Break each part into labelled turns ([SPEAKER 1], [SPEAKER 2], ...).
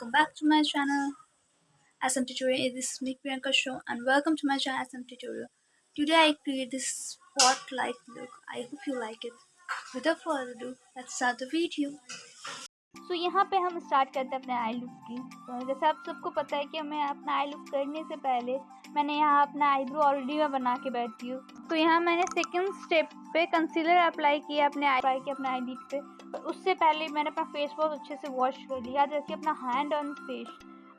[SPEAKER 1] welcome back to my channel SM Tutorial. This is me Priyanka Show and welcome to my channel SM Tutorial. Today I create this spotlight look. I hope you like it. Without further ado, let's start the video.
[SPEAKER 2] तो यहाँ पे हम start करते हैं अपने I look की। तो जैसे आप सबको पता है कि मैं अपना आई लुक करने से पहले मैंने यहाँ अपना आईब्रो ऑलरेडी मैं बना के बैठी हूँ। तो यहाँ मैंने सेकंड स्टेप पे कंसीलर अप्लाई किया अपने आई अप्लाई किया अपने आई लिड पे। तो उससे पहले मैंने अपना फेस वॉश अच्छे से वॉश कर लिया जैसे अपना हैंड ऑन फेस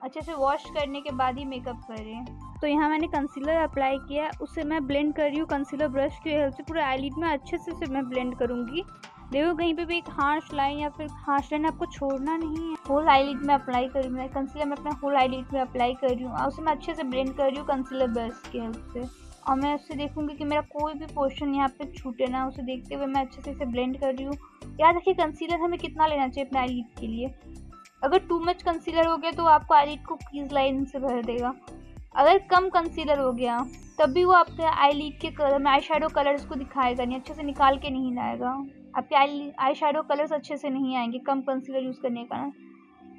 [SPEAKER 2] अच्छे से वॉश करने के बाद ही मेकअप करें। तो यहाँ मैंने कंसीलर अप्लाई किया उससे मैं ब्लेंड कर रही हूँ। कंसीलर ब्रश की हेल्प से पूरे आई में अच्छे से मैं ब्लेंड करूँगी। देखो, कहीं पे भी एक हार्श लाइन या फिर हार्श लाइन आपको छोड़ना नहीं है। होल आईलिड में अप्लाई कर रही मैं कंसीलर में अपना होल आईलिड में अप्लाई कर रही हूँ। और उसे मैं अच्छे से ब्लेंड कर रही हूँ कंसीलर ब्रश की हेल्प से। और मैं उससे देखूँगी कि मेरा कोई भी पोर्शन यहाँ पे छूटे ना, उसे देखते हुए मैं अच्छे से इसे ब्लेंड कर रही हूँ। याद रखिए कंसीलर हमें कितना लेना चाहिए अपने आईलिड के लिए। अगर टू मच कंसीलर हो गया तो आपको आईलिड को कीज लाइन से भर देगा। अगर कम कंसीलर हो गया तब भी वो आपके आई लीड के कलर में आई शेडो कलर्स को दिखाएगा नहीं, अच्छे से निकाल के नहीं लाएगा। आपके आई आई शेडो कलर्स अच्छे से नहीं आएँगे, कम कंसीलर यूज़ करने का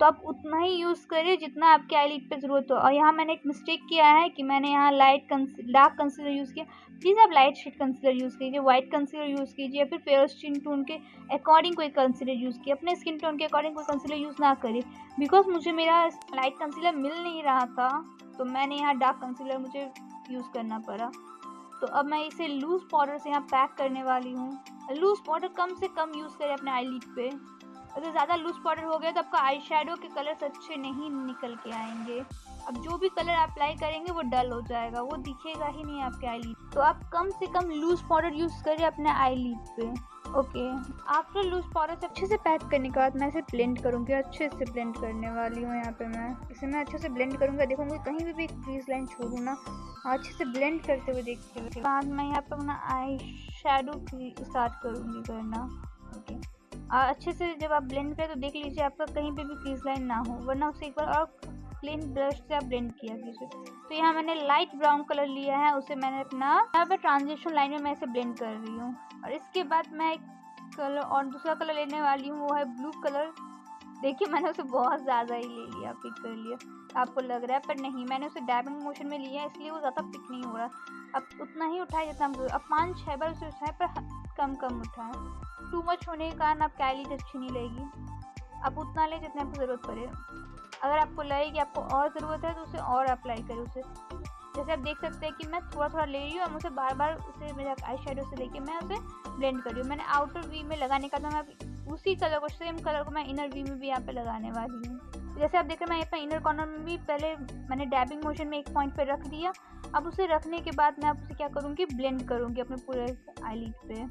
[SPEAKER 2] तो आप उतना ही यूज़ करिए जितना आपके आई लिड पर ज़रूरत हो। और यहाँ मैंने एक मिस्टेक किया है कि मैंने यहाँ लाइट डार्क कंसीलर यूज़ किया। प्लीज़ आप लाइट शेड कंसीलर यूज़ कीजिए वाइट कंसीलर यूज़ कीजिए, या फिर फेयर स्किन टोन के अकॉर्डिंग कोई कंसीलर यूज़ कीजिए। अपने स्किन टोन के अकॉर्डिंग कोई कंसीलर यूज़ ना करिए। बिकॉज़ मुझे मेरा लाइट कंसीलर मिल नहीं रहा था तो मैंने यहाँ डार्क कंसीलर मुझे यूज़ करना पड़ा। तो अब मैं इसे लूज़ पाउडर से यहाँ पैक करने वाली हूँ। लूज़ पाउडर कम से कम यूज़ करें अपने आई लिड पे। अगर ज़्यादा लूज़ पाउडर हो गया तो आपका आई शेडो के कलर्स अच्छे नहीं निकल के आएँगे। अब जो भी कलर अप्लाई करेंगे वो डल हो जाएगा, वो दिखेगा ही नहीं आपके आई लिड तो आप कम से कम लूज़ पाउडर यूज़ करें अपने आई लिड पे। ओके। आफ्टर लूज से अच्छे से पैक करने के बाद मैं इसे ब्लेंड करूँगी, अच्छे से ब्लेंड करने वाली हूँ यहाँ पे मैं। इसे मैं अच्छे से ब्लेंड करूँगा देखूँगी कहीं भी भी क्रीज लाइन छोड़ू ना। अच्छे से ब्लेंड करते हुए देखते हुए बाद मैं यहाँ पर अपना आई शेडो स्टार्ट करूँगी करना। ओके। अच्छे से जब आप ब्लेंड करें तो देख लीजिए आपका कहीं पे भी क्रीज लाइन ना हो, वरना उसे एक बार और प्लेन ब्रश से आप ब्लेंड किया कीजिए। तो यहाँ मैंने लाइट ब्राउन कलर लिया है, उसे मैंने अपना यहाँ पे ट्रांजिशन लाइन में मैं इसे ब्लेंड कर रही हूँ। और इसके बाद मैं एक कलर और दूसरा कलर लेने वाली हूँ, वो है ब्लू कलर। देखिए, मैंने उसे बहुत ज़्यादा ही ले लिया पिक कर लिया। आपको लग रहा है, पर नहीं, मैंने उसे डैबिंग मोशन में लिया इसलिए वो ज़्यादा पिक नहीं हो रहा। अब उतना ही उठाया जितना हम अब पाँच छः बार उसे उठाए पर कम कम उठाए टू मच होने के कारण आपकी आईलिड अच्छी नहीं लगेगी। आप उतना लें जितने आपको ज़रूरत पड़े। अगर आपको लगे कि आपको और ज़रूरत है तो उसे और अप्लाई करें उसे। जैसे आप देख सकते हैं कि मैं थोड़ा थोड़ा ले रही हूँ और मुझे बार बार उसे मेरे आई शेडो से लेके मैं उसे ब्लेंड कर रही हूँ। मैंने आउटर वी में लगाने का था मैं उसी कलर को सेम कलर को मैं इनर वी में भी यहाँ पे लगाने वाली हूँ। जैसे आप देख रहे हैं, मैं अपना इनर कॉर्नर में भी पहले मैंने डैबिंग मोशन में एक पॉइंट पे रख दिया। अब उसे रखने के बाद मैं आप उसे क्या करूँगी? ब्लेंड करूँगी अपने पूरे आई पे।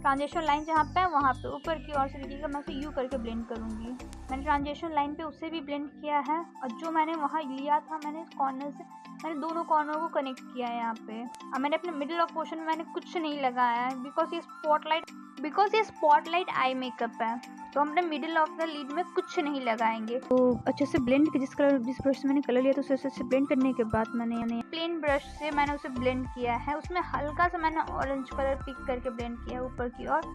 [SPEAKER 2] ट्रांजेक्शन लाइन जहाँ पे है, वहाँ पे ऊपर की ओर से देखिएगा, मैं उसे यू करके ब्लेंड करूँगी। मैंने ट्रांजेक्शन लाइन पे उसे भी ब्लेंड किया है और जो मैंने वहाँ लिया था, मैंने कॉर्नर से, मैंने दोनों कॉर्नर को कनेक्ट किया है यहाँ पे। और मैंने अपने मिडिल ऑफ़ पोर्शन में मैंने कुछ नहीं लगाया है बिकॉज़ ये स्पॉटलाइट बिकॉज़ ये स्पॉटलाइट आई मेकअप है। तो हम अपने मिडिल ऑफ़ द लीड में कुछ नहीं लगाएँगे। तो अच्छे से ब्लेंड जिस कलर जिस ब्रश से मैंने कलर लिया तो उसे अच्छे से ब्लेंड करने के बाद मैंने यानी प्लेन ब्रश से मैंने उसे ब्लेंड किया है। उसमें हल्का सा मैंने ऑरेंज कलर पिक करके ब्लेंड किया है ऊपर की ओर।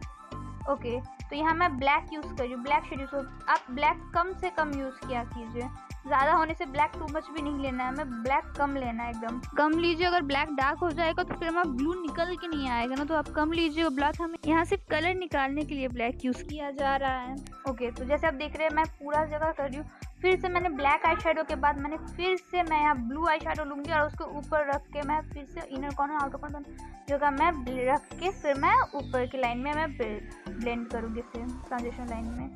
[SPEAKER 2] ओके तो यहाँ मैं ब्लैक यूज़ कर रही हूँ ब्लैक शेड यूज़ आप ब्लैक कम से कम यूज़ किया कीजिए। ज़्यादा होने से ब्लैक टू मच भी नहीं लेना है हमें ब्लैक कम लेना है एकदम। कम लीजिए अगर ब्लैक डार्क हो जाएगा तो फिर हमारा ब्लू निकल के नहीं आएगा ना तो आप कम लीजिए ब्लैक हमें यहाँ सिर्फ़ कलर निकालने के लिए ब्लैक यूज़ किया जा रहा है। ओके तो जैसे आप देख रहे हैं मैं पूरा जगह कर रही हूँ। फिर से मैंने ब्लैक आई के बाद मैंने फिर से मैं यहाँ ब्लू आई शेडो लूँगी और उसके ऊपर रख के मैं फिर से इनर कॉर्नर आउटर कॉर्नर जगह मैं रख के फिर मैं ऊपर की लाइन में मैं ब्लेंड करूँगी फिर ट्रांजेक्शन लाइन में।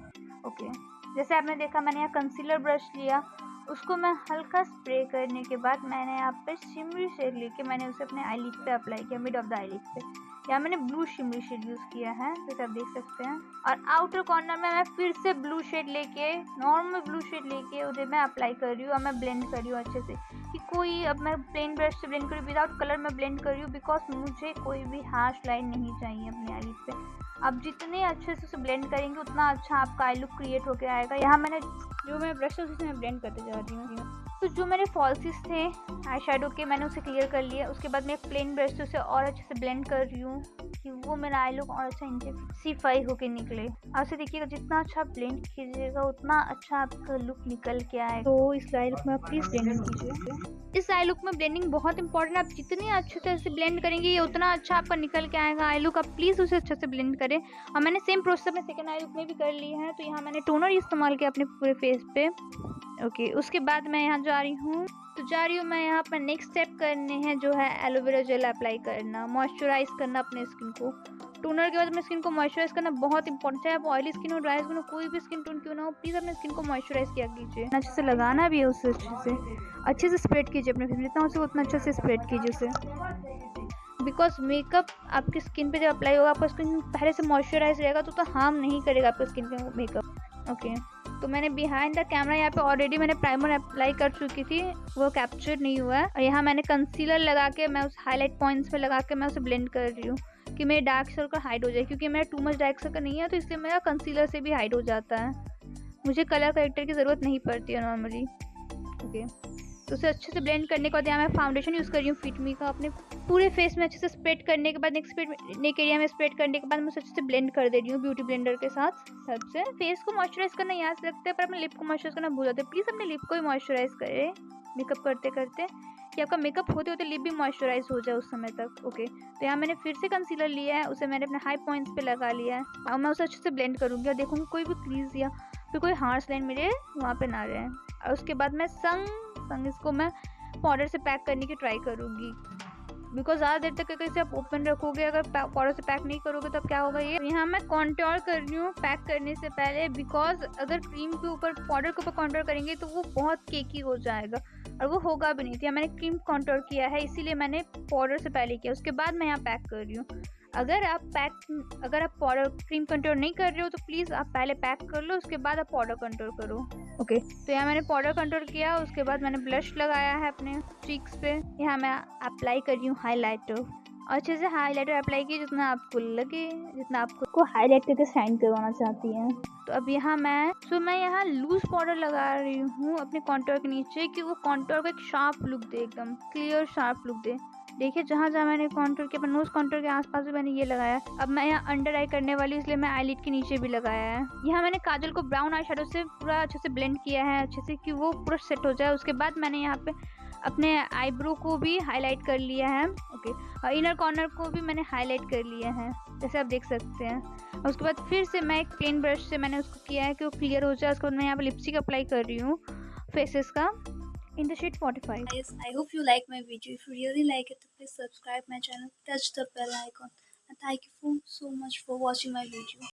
[SPEAKER 2] ओके जैसे आपने देखा, मैंने यहाँ कंसीलर ब्रश लिया। उसको मैं हल्का स्प्रे करने के बाद मैंने यहाँ पे शिमरी शेड लेके मैंने उसे अपने आई पे अप्लाई किया मिड ऑफ़ द आई पे। यहाँ मैंने ब्लू शिमरी शेड यूज़ किया है? जैसे आप देख सकते हैं। और आउटर कॉर्नर में मैं फिर से ब्लू शेड लेके नॉर्मल ब्लू शेड लेके उधर मैं अप्लाई कर रही हूँ और मैं ब्लेंड कर रही हूँ अच्छे से। कि कोई अब मैं प्लेन ब्रश से ब्लेंड कर रही विदाउट कलर में ब्लेंड कर रही हूँ बिकॉज़ मुझे कोई भी हार्श लाइन नहीं चाहिए अपनी आई पे। आप जितने अच्छे से उसे ब्लेंड करेंगे, उतना अच्छा आपका आई लुक क्रिएट होकर आएगा। यहाँ मैंने जो मैं ब्रश है, उसे मैं ब्लेंड करते जा रही हूँ। तो जो मेरे फॉल्सिस थे आई शेडो के मैंने उसे क्लियर कर लिया। उसके बाद मैं एक प्लेन ब्रश से उसे और अच्छे से ब्लेंड कर रही हूँ कि वो मेरा आई लुक और अच्छा इंटेंसिफाई होके निकले। आपसे देखिएगा जितना अच्छा ब्लेंड कीजिएगा उतना अच्छा आपका लुक निकल के आए तो इस आई लुक में आप प्लीज़ ब्लेंडिंग कीजिए इस आई लुक में ब्लेंडिंग बहुत इंपॉर्टेंट आप जितनी अच्छे से इसे ब्लेंड करेंगे ये उतना अच्छा आपका निकल के आएगा। आई लुक आप प्लीज़ उसे अच्छे से ब्लेंड करें। और मैंने सेम प्रोसेस अपने सेकेंड आई लुक में भी कर लिया है तो यहाँ मैंने टोनर इस्तेमाल किया अपने पूरे फेस पे। ओके उसके बाद मैं यहाँ जा रही हूँ। तो जा रही हूँ मैं यहाँ पर नेक्स्ट स्टेप करने हैं जो है एलोवेरा जेल अप्लाई करना मॉइस्चराइज करना अपने स्किन को। टोनर के बाद अपने स्किन को मॉइस्चराइज करना बहुत इंपॉर्टेंट है आप ऑयली स्किन हो ड्राई स्किन हो कोई भी स्किन टोन क्यों ना हो प्लीज़ अपने स्किन को मॉइस्चराइज किया कीजिए। अच्छे से लगाना भी है उसे अच्छे से। अच्छे से स्प्रेड कीजिए अपने फेस जितना उसे उतना अच्छे से स्प्रेड कीजिए उसे। बिकॉज़ मेकअप आपकी स्किन पे जब अप्लाई होगा आपका स्किन पहले से मॉइस्चराइज रहेगा तो, तो हार्म नहीं करेगा आपकी स्किन का मेकअप ओके तो मैंने बिहाइंड द कैमरा यहाँ पे ऑलरेडी मैंने प्राइमर अप्लाई कर चुकी थी, वो कैप्चर नहीं हुआ। है और यहाँ मैंने कंसीलर लगा के मैं उस हाईलाइट पॉइंट्स पे लगा के मैं उसे ब्लेंड कर रही हूँ कि मेरे डार्क सर्कल हाइड हो जाए, क्योंकि मेरा टू मच डार्क सर्कल नहीं है तो इसलिए मेरा कंसीलर से भी हाइड हो जाता है। मुझे कलर करेक्टर की ज़रूरत नहीं पड़ती है नॉर्मली ओके तो उसे अच्छे से ब्लेंड करने के बाद यहाँ मैं फाउंडेशन यूज़ कर रही हूँ फिटमी का। अपने पूरे फेस में अच्छे से स्प्रेड करने के बाद नेक्स्ट नेक एरिया में स्प्रेड करने के बाद मैं उसे अच्छे से ब्लेंड कर दे रही हूँ ब्यूटी ब्लेंडर के साथ। हेल्प से फेस को मॉइस्चराइज करना से लगता है, पर अपने लिप को मॉइस्चराइज करना भूल जाते हैं। प्लीज़ अपने लिप को भी मॉइस्चराइज करें। मेकअप करते करते कि आपका मेकअप होते होते लिप भी मॉइस्चराइज हो जाए उस समय तक। ओके तो यहाँ मैंने फिर से कंसीलर लिया है, उसे मैंने अपने हाई पॉइंट्स पे लगा लिया है। और मैं उसे अच्छे से ब्लेंड करूँगी और देखूँगी कोई भी क्रीज या फिर कोई हार्स लाइन मेरे वहाँ पे ना रहे। और उसके बाद मैं संग संग इसको मैं पाउडर से पैक करने की ट्राई करूँगी। बिकॉज़ ज़्यादा देर तक अगर इसे आप ओपन रखोगे, अगर पाउडर से पैक नहीं करोगे, तब क्या होगा ये? यहाँ मैं कॉन्ट्योर कर रही हूँ पैक करने से पहले बिकॉज़ अगर क्रीम के ऊपर पाउडर के ऊपर कॉन्ट्योर करेंगे तो वो बहुत केकी हो जाएगा। और वो होगा भी नहीं। थी मैंने क्रीम कॉन्ट्योर किया है, इसीलिए मैंने पाउडर से पहले किया। उसके बाद मैं यहाँ पैक कर रही हूँ। अगर आप पैक अगर आप पाउडर क्रीम कंट्रोल नहीं कर रहे हो तो प्लीज़ आप पहले पैक कर लो उसके बाद आप पाउडर कंट्रोल करो। Okay okay. तो यहाँ मैंने पाउडर कंट्रोल किया उसके बाद मैंने ब्लश लगाया है अपने चीक्स पे। यहाँ मैं अप्लाई कर रही हूँ हाईलाइटर अच्छे से हाईलाइटर अप्लाई किए जितना आपको लगे जितना आपको को हाईलाइट करके साइन करवाना चाहती हैं। तो अब यहाँ मैं सो मैं यहाँ लूज पाउडर लगा रही हूँ अपने कॉन्टोर के नीचे कि वो कॉन्टोर को एक शार्प लुक दे एकदम क्लियर शार्प लुक दे। देखिए, जहाँ जहाँ मैंने कॉन्टोर के नोज़ कॉन्टोर के आसपास भी मैंने ये लगाया, अब मैं यहाँ अंडर आई करने वाली इसलिए मैं आईलिट के नीचे भी लगाया है। यहाँ मैंने काजल को ब्राउन आई शेडो से पूरा अच्छे से ब्लेंड किया है, अच्छे से कि वो पूरा सेट हो जाए। उसके बाद मैंने यहाँ पे अपने आईब्रो को भी हाईलाइट कर लिया है ओके और इनर कॉर्नर को भी मैंने हाईलाइट कर लिया है, जैसे आप देख सकते हैं। और उसके बाद फिर से मैं एक प्लेन ब्रश से मैंने उसको किया है कि वो क्लियर हो जाए। उसके बाद मैं यहाँ पर लिपस्टिक अप्लाई कर रही हूँ फेसेस का। In the shade 45
[SPEAKER 1] guys i hope you like my video. If you really like it please subscribe my channel. Touch the bell icon. And thank you so much for watching my video